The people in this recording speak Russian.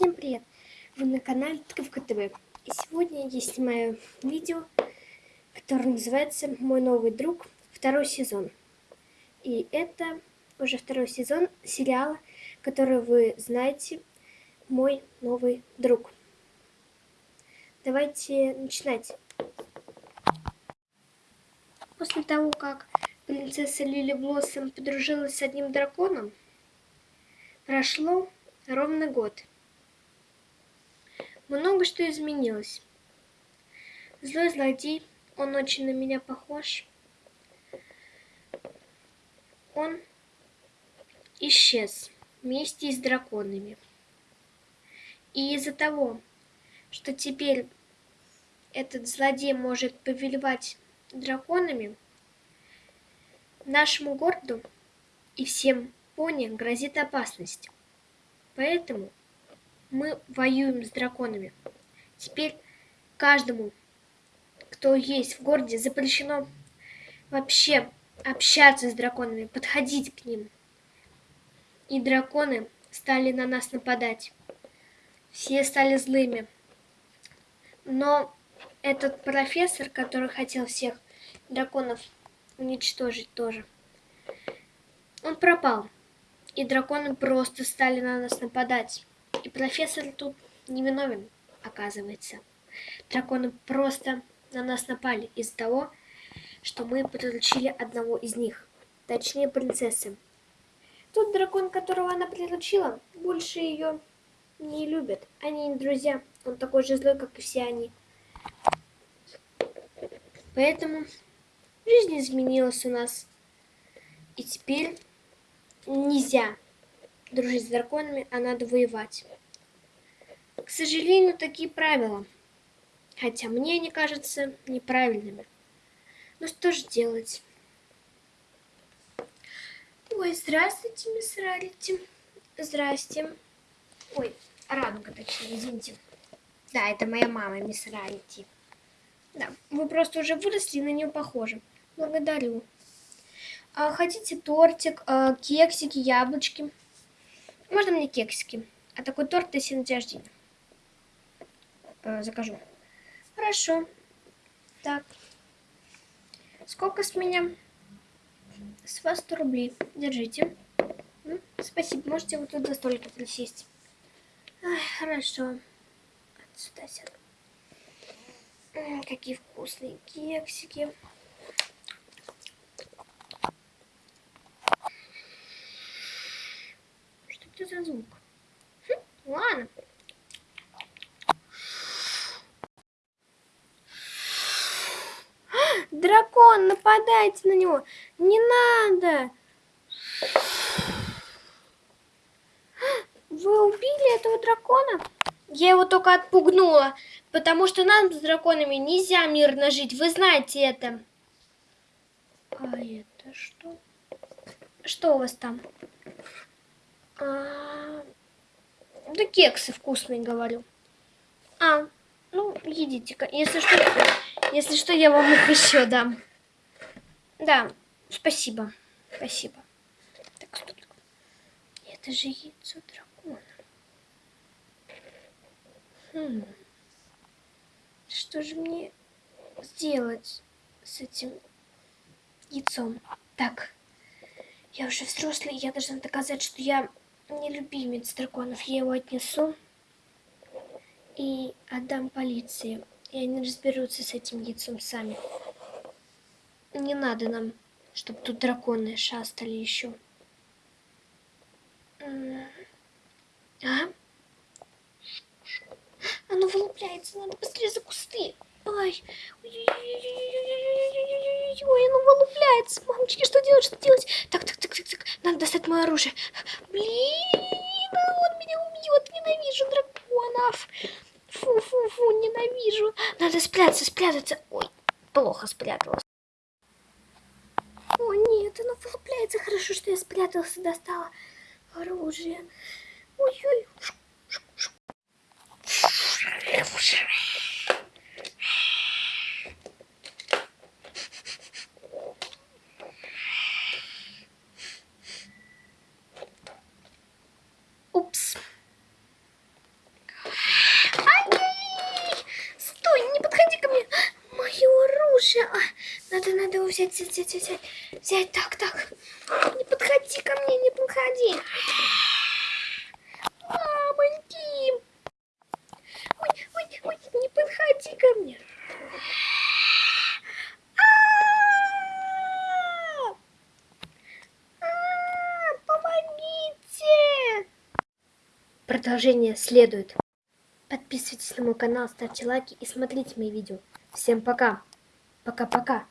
Всем привет! Вы на канале Тыковка ТВ. И сегодня я снимаю видео, которое называется «Мой новый друг. Второй сезон». И это уже второй сезон сериала, который вы знаете «Мой новый друг». Давайте начинать. После того, как принцесса Лили Блоссом подружилась с одним драконом, прошло ровно год. Много что изменилось. Злой злодей, он очень на меня похож. Он исчез вместе с драконами. И из-за того, что теперь этот злодей может повелевать драконами, нашему городу и всем пони грозит опасность. Поэтому мы воюем с драконами. Теперь каждому, кто есть в городе, запрещено вообще общаться с драконами, подходить к ним. И драконы стали на нас нападать. Все стали злыми. Но этот профессор, который хотел всех драконов уничтожить тоже, он пропал. И драконы просто стали на нас нападать. И профессор тут невиновен, оказывается. Драконы просто на нас напали из-за того, что мы приручили одного из них. Точнее, принцессы. Тот дракон, которого она приручила, больше ее не любит. Они не друзья. Он такой же злой, как и все они. Поэтому жизнь изменилась у нас. И теперь нельзя дружить с драконами, а надо воевать. К сожалению, такие правила. Хотя мне они кажутся неправильными. Но что же делать? Ой, здравствуйте, мисс Рарити. Здрасте. Ой, Радуга, точнее, извините. Да, это моя мама, мисс Рарити. Да, вы просто уже выросли и на нее похожи. Благодарю. А, хотите тортик, а, кексики, яблочки? Можно мне кексики? А такой торт на день рождения. Э, закажу. Хорошо. Так. Сколько с меня? С вас 100 рублей. Держите. Спасибо. Можете вот тут за столик присесть. Ай, хорошо. Отсюда сяду. Какие вкусные кексики. За звук? Хм, ладно. Дракон, нападайте на него. Не надо. Вы убили этого дракона? Я его только отпугнула, потому что нам с драконами нельзя мирно жить. Вы знаете это. А это что? Что у вас там? А, да кексы вкусные, говорю. А, ну, едите-ка. Если что, если что, я вам их еще дам. Да, спасибо. Спасибо. Так, стоп. Это же яйцо дракона. Хм. Что же мне сделать с этим яйцом? Так, я уже взрослый, я должна доказать, что я не любимец драконов. Я его отнесу и отдам полиции. И они разберутся с этим яйцом сами. Не надо нам, чтобы тут драконы шастали еще. А? Оно вылупляется, надо быстрее за кусты. Ай, ой, оно вылупляется. Мамочки, что делать, что делать? Так, так, так, так, так, надо достать мое оружие. Блин, он меня убьет, ненавижу драконов. Фу-фу-фу, ненавижу. Надо спрятаться, спрятаться. Ой, плохо спряталась. О, нет, оно вылупляется. Хорошо, что я спрятался, достала оружие. Ой-ой. Взять, взять, взять, взять, взять, так, так. Не подходи ко мне, не подходи. Мамоньки. Ой, ой, ой, не подходи ко мне. А! А, Помогите! Продолжение следует. Подписывайтесь на мой канал, ставьте лайки и смотрите мои видео. Всем пока. Пока-пока.